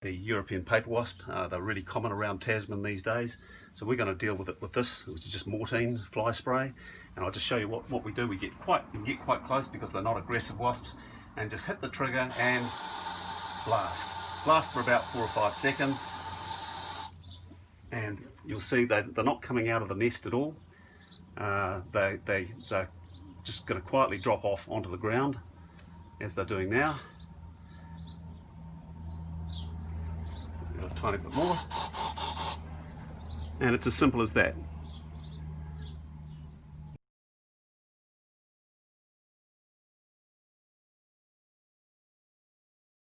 the European paper wasp. Uh, they're really common around Tasman these days. So we're going to deal with it with this, which is just Mortein fly spray. And I'll just show you what, what we do. We get quite we get quite close because they're not aggressive wasps. And just hit the trigger and blast. Blast for about four or five seconds. And you'll see they, they're not coming out of the nest at all. Uh, they, they, they're just going to quietly drop off onto the ground as they're doing now. Tiny bit more. And it's as simple as that.